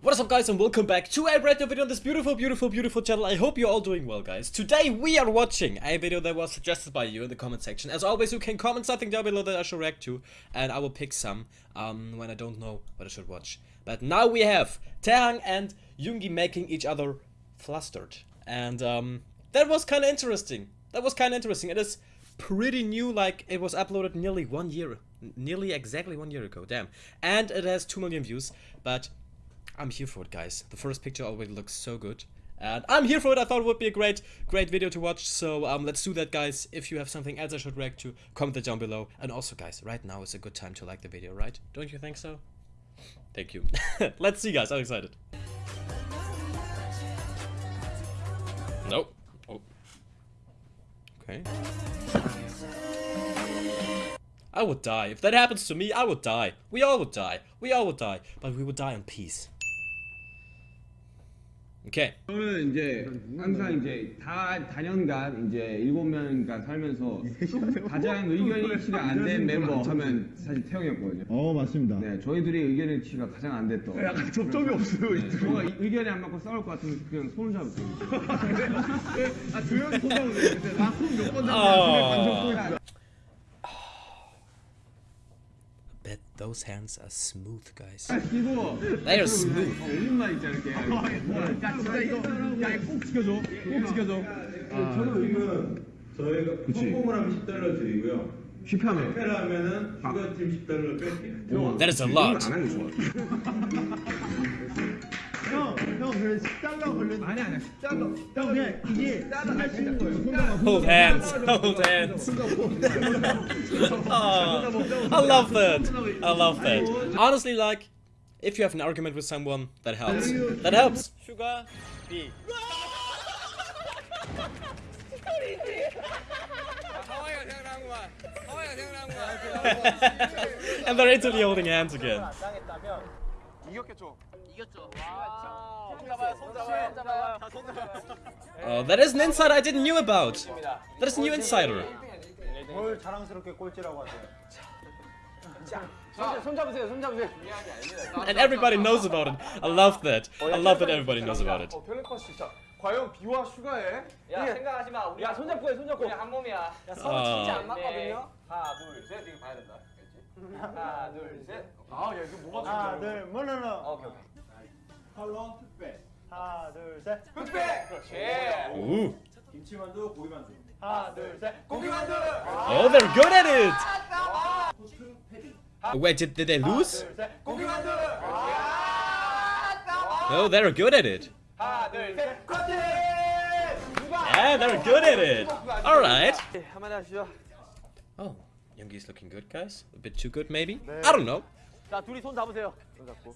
What is up guys and welcome back to a brand new video on this beautiful, beautiful, beautiful channel. I hope you're all doing well guys. Today we are watching a video that was suggested by you in the comment section. As always you can comment something down below that I should react to and I will pick some um, when I don't know what I should watch. But now we have Taehyung and Yoongi making each other flustered. And um, that was kind of interesting. That was kind of interesting. It is pretty new, like it was uploaded nearly one year, nearly exactly one year ago, damn. And it has 2 million views, but I'm here for it, guys. The first picture already looks so good. And I'm here for it. I thought it would be a great, great video to watch. So um, let's do that, guys. If you have something else I should react to, comment it down below. And also, guys, right now is a good time to like the video, right? Don't you think so? Thank you. let's see, guys. I'm excited. Nope. Oh. Okay. I would die. If that happens to me, I would die. We all would die. We all would die. But we would die in peace. Okay. 저는 이제 항상 이제 다 다년간 이제 일곱 명간 살면서 가장 의견 일치가 안 된 멤버 하면 사실 태영이었거든요. 어 맞습니다. 네, 저희 둘이 의견 일치가 가장 안 됐던. 약간 접점이 없어요. 이 둘이. 뭔가 의견이 안 맞고 싸울 것 같으면 그냥 손을 잡으세요. 아 조연 소장 근데 나몇번 아. 방송 또 있어. Bet those hands are smooth, guys. 그리고 They are smooth. 올림만 있잖아 이렇게. 야 진짜 이거 야꼭 지켜줘. 꼭 지켜줘. 지금 저희가 성공을 하면 10달러 드리고요. 휘파면. 실패를 하면은 슈가팀 10달러 뺄게요. That is a lot. 형 Hold hands. Hold hands. oh, I love that. I love that. Honestly, like, if you have an argument with someone, that helps. That helps. Sugar B. and they're instantly holding hands again. Oh, that is an insider I didn't knew about. That is a new insider. 뭘 자랑스럽게 꼴찌라고 하세요. 손 잡으세요. 손 잡으세요. And everybody knows about it. I love that. I love that everybody knows about it. 과연 비와 슈가에 야 생각하지 마. 우리 야, 손잡고 해. 손잡고. 우리 한 몸이야. 야, 서로 진짜 안 아, 맞거든요. 하나 둘셋 이거 봐야 된다. 알겠지? 하나 둘 셋. 아, 야, 이거 뭐가 하나, 둘, 물러러. 어, 오케이 오케이. 컬러 흑백. 하나, 둘, 셋. 흑백. 그렇지. Ooh. 김치만두, 고기만두. 하나, 둘, 셋. 고기만두. Oh, they're good at it. Wait, did, did they lose? 둘, 셋. 고기만두. No, they're good at it. 하나 둘 셋. 커팅. Yeah, they're good at it. All right. 한마디 하시죠. Oh, Youngi's looking good, guys. A bit too good, maybe. I don't know. 자 둘이 손 잡으세요. 손 잡고.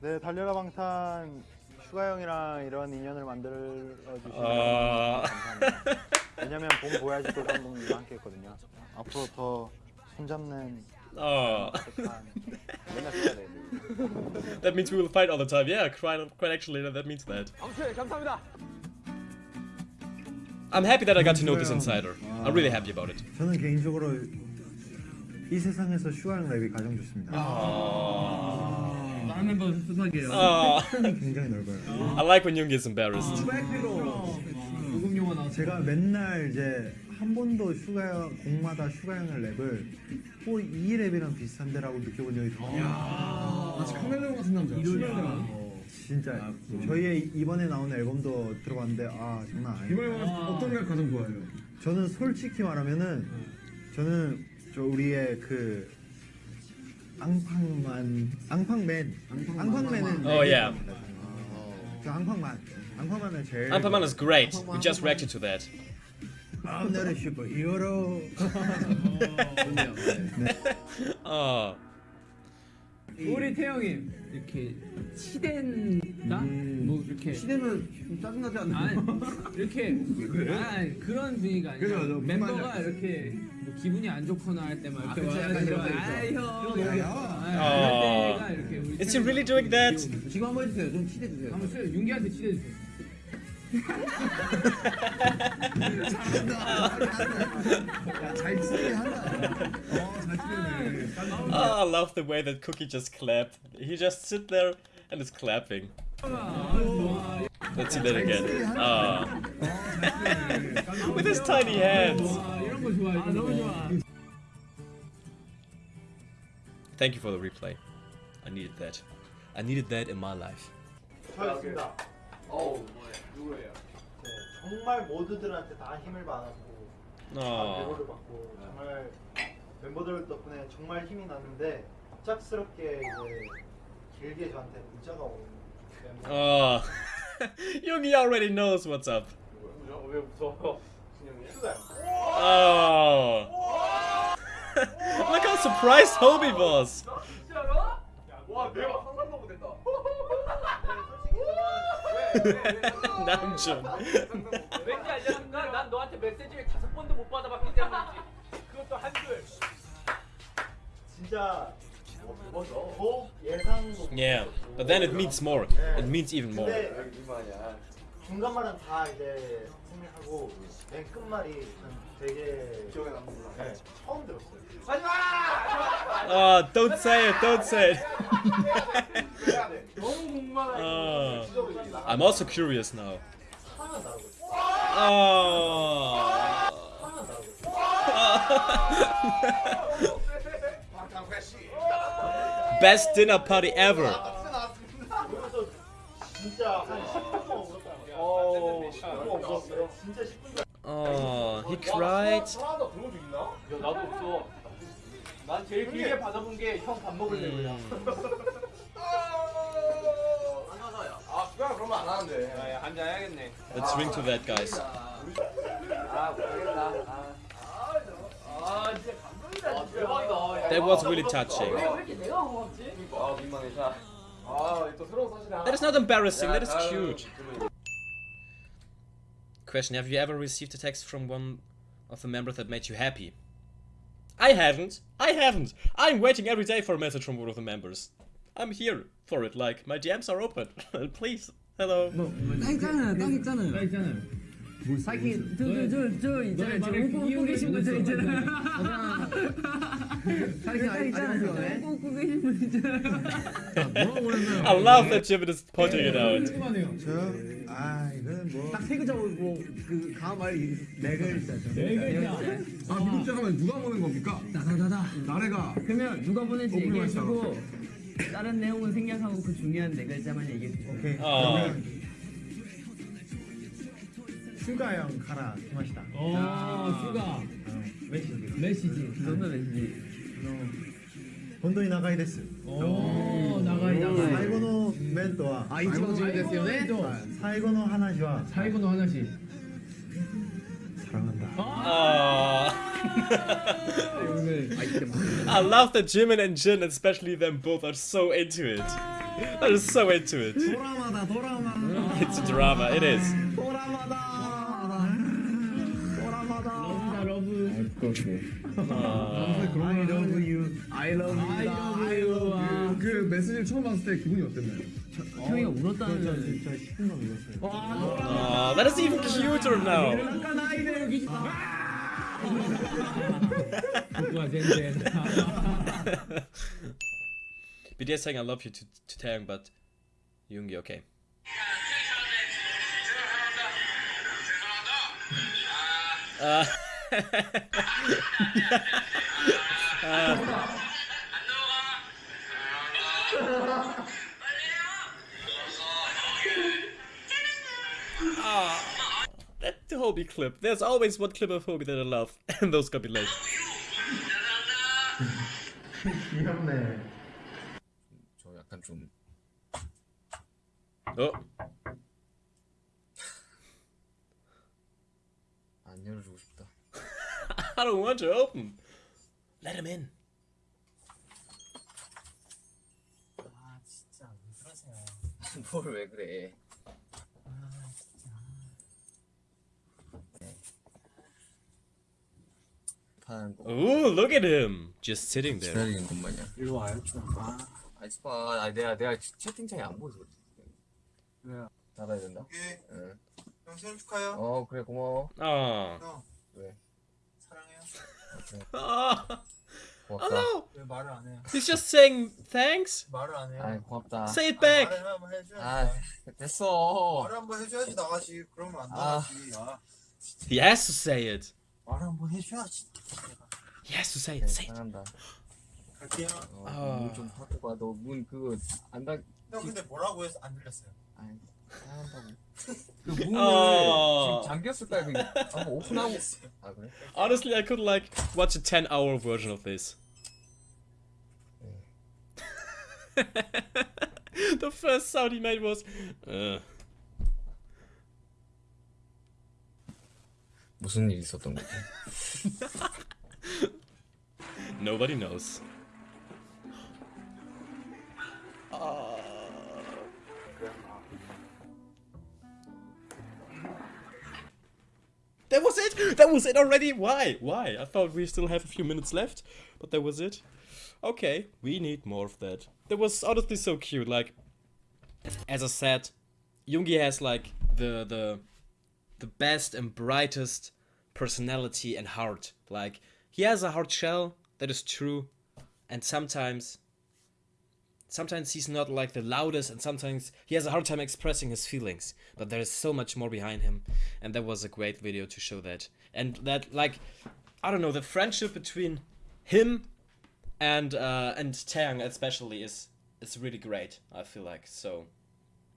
네, 달려라 방탄 슈가 형이랑 이런 인연을 만들어 주시면 어. 감사합니다. 왜냐면 봄 보야지도 감독님과 함께 했거든요. 앞으로 더 손잡는 Oh, that means we will fight all the time. Yeah, quite, quite actually, that means that. 감사합니다. I'm happy that I got to know this insider. I'm really happy about it. 저는 개인적으로 이 세상에서 슈가 형 랩이 가장 좋습니다. Oh, 멤버 수석이에요. 폭이 굉장히 넓어요. I like when Youngi is embarrassed. 녹음 용어 나왔어. 제가 맨날 이제 한 번도 슈가 형 곡마다 슈가 형의 랩을 뭐 이 랩이랑 비슷한데라고 느껴본 적이 거의 마치 카멜레온 같은 남자. 진짜 저희의 이번에 나온 앨범도 들어봤는데 아 장난 아니에요. 이번에 어떤 랩 가장 좋아해요? 저는 솔직히 말하면은 저는 저 우리의 그 앙팡만 앙팡맨 앙팡맨은 Oh, yeah. 저 앙팡만 앙팡만을 제일 Anpaman is great. We just reacted to that. I'm not a superhero Oh, 우리 태영이 이렇게 치댄다? 뭐 이렇게 시대면 좀 짜증나지 않나요? 아니 이렇게 아니 그런 분위기가 아니라 그죠, 저 멤버가 말인지 이렇게 뭐 기분이 안 좋거나 할때막 이렇게 그치, 약간 이런 거 있죠. 아이 형 이렇게 야, 아, 그럴 때가 이렇게 우리 is he really doing that? 지금 한번 해주세요. 좀 치대주세요. 한번 써요 윤기한테 치대주세요 oh, I love the way that Kookie just clapped. He just sit there and is clapping. Let's see that again. Oh. With his tiny hands. Thank you for the replay. I needed that. I needed that in my life. 어우 누구예요? 네, 정말 모두들한테 다 힘을 받았고 다 Oh. 배고를 받고 정말 멤버들 덕분에 정말 힘이 났는데 갑작스럽게 이제 길게 저한테 문자가 오는 멤버 Oh. Yogi already knows what's up. 왜 무서워? Oh. Look how surprised Hobie was. 진짜로? 와 내가 상상도 못했다. 남준. 왠지 알려줄까? 난 너한테 메시지를 다섯 번도 못 받아봤기 때문이지. 그것도 한줄. 진짜 더 예상 못 Yeah, but then it means more. It means even more. 근데 중간 말은 다 이제 생략하고 맨 끝말이 전 되게 기억에 남는구나. 네, 처음 들었어요. 하지마! Oh, don't say it, don't say it. 너무 궁금하다. Oh. I'm also curious now. 하나 다르고 Oh. 하나 다르고 Best dinner party ever. 그래서 진짜 한 10분 동안 울었다. 어, 너무 없었어요. 진짜 10분 동안. Oh, he cried. 하나도 그런 적 있나? 야 나도 없어. 난 제일 길게 받아본 게 형 밥 먹을래 그냥. 아, 그냥 그러면 안 하는데. 야, 한잔 해야겠네. Let's drink to that, guys. 아, 못하겠다. 아, 아, 진짜 감동이다. 대박이다. That was really touching. 왜 이렇게 내가 고맙지? 아, 민망해. 자, 아, 또 새로운 사실이 하나. That is not embarrassing, that is 야, cute. 아유, Question Have you ever received a text from one of the members that made you happy? I haven't. I haven't. I'm waiting every day for a message from one of the members. I'm here for it, like, my DMs are open. Please. Hello. 딱 있잖아, 딱 있잖아. 딱 있잖아. 뭐 사기 저저저 있잖아요. 저 웃고 웃고 계신 분저 있잖아. 사기 딱 있잖아. 웃고 웃고 계신 분 있잖아. 뭐라고 그랬나요? I love that Jimin is pointing it out. 궁금하네요. 저요? 아 이거는 뭐 세 글자고 그 다음 말이 네 글자죠. 네 글자. 아 미국 잠깐만 누가 보낸 겁니까? 다다다다. 나래가 그러면 누가 보낸지 오픈을 얘기해주고 다른 내용은 생략하고 그 중요한 네 글자만 얘기해 주세요. 오케이. 어. 그러면 슈가 형 가라 기마시다. 어, 아. 슈가. 메시지. 메시지. 그 아. 너는 메시지. 본돈이 나가이 데스. 오, 나가이 나가이. 사이고노 멘토와. 아, 이치고 지금 됐어요. 사이고노 하나시와. 사이고노 하나시. 사랑한다. 아. 아. I love that Jimin and Jin, especially them both, are so into it. They're so into it. 드라마다 드라마. It's a drama, it is. 드라마다. 러브다 러브. Aww. I love you. I love you I love you. 그 메시지를 처음 봤을 때 기분이 어땠나요? 형이가 울었다는 저 진짜 10분 더 읽었어요. Aw, that is even cuter now. 僕は全然。BTS saying I love you to, to Taehyung, but Yoongi okay. Uh, uh. That Hobie clip. There's always one clip of Hobie that I love, and those compilations. 귀엽네. 저 약간 좀 Oh, 안 열어주고 싶다. I don't want to open. Let him in. 아 진짜 왜 그러세요? 뭘 왜 그래? 아 진짜. 네. 판 뭐, Ooh, look at him. Just sitting there. 기다리는 것 마냥. 일로 와요 좀. 아, 아 있어봐. 아 내가 내가 채팅창에 안 보여서 그래. 왜요? 나가야 된다. 응. 형 생일 축하해요. 어 그래 고마워. Aw. 형 왜? 사랑해요. Ah. Oh 고맙다. no! 왜 말을 안 해요? He's just saying thanks. 말을 안 해요. 아 고맙다. Say it back. 말을 한번 해줘야지. 아 됐어. 말을 한번 해줘야지 나가지. 그러면 안 아. 나가지. 아, He has to say it. 말을 한번 해줘야지. He has to say it. Say it. 사랑한다. 갈게요. 어, 문좀 하고 가. 너 문 그거 안 닫. 형 근데 뭐라고 해서 안 들렸어요? 아이 사랑한다고. 그 문을 어. 지금 잠겼을까 그 한번 오픈하고. 아 그래? Honestly, I could like watch a 10 hour version of this. the first sound he made was. Uh, 무슨 일 있었던 거지? nobody knows. Uh, That was it! That was it already! Why? Why? I thought we still have a few minutes left, but that was it. Okay, we need more of that. That was honestly so cute, like as I said, Yoongi has like the the the best and brightest personality and heart. Like he has a hard shell, that is true, and sometimes sometimes he's not like the loudest and sometimes he has a hard time expressing his feelings. But there is so much more behind him and that was a great video to show that. And that like i don't know the friendship between him and uh and Taehyung especially is is really great i feel like. So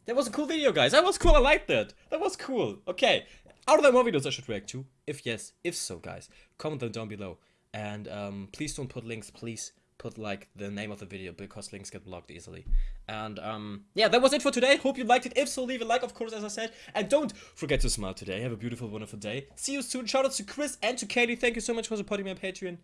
that was a cool video guys. That was cool. I liked that that was cool. Okay. Are there more videos i should react to if yes if so guys comment them down below. And um please don't put links please put like the name of the video because links get blocked easily. And um yeah that was it for today. Hope you liked it. If so leave a like of course as i said. And don't forget to smile today. Have a beautiful wonderful day. See you soon. Shout out to chris and to katie. Thank you so much for supporting my patreon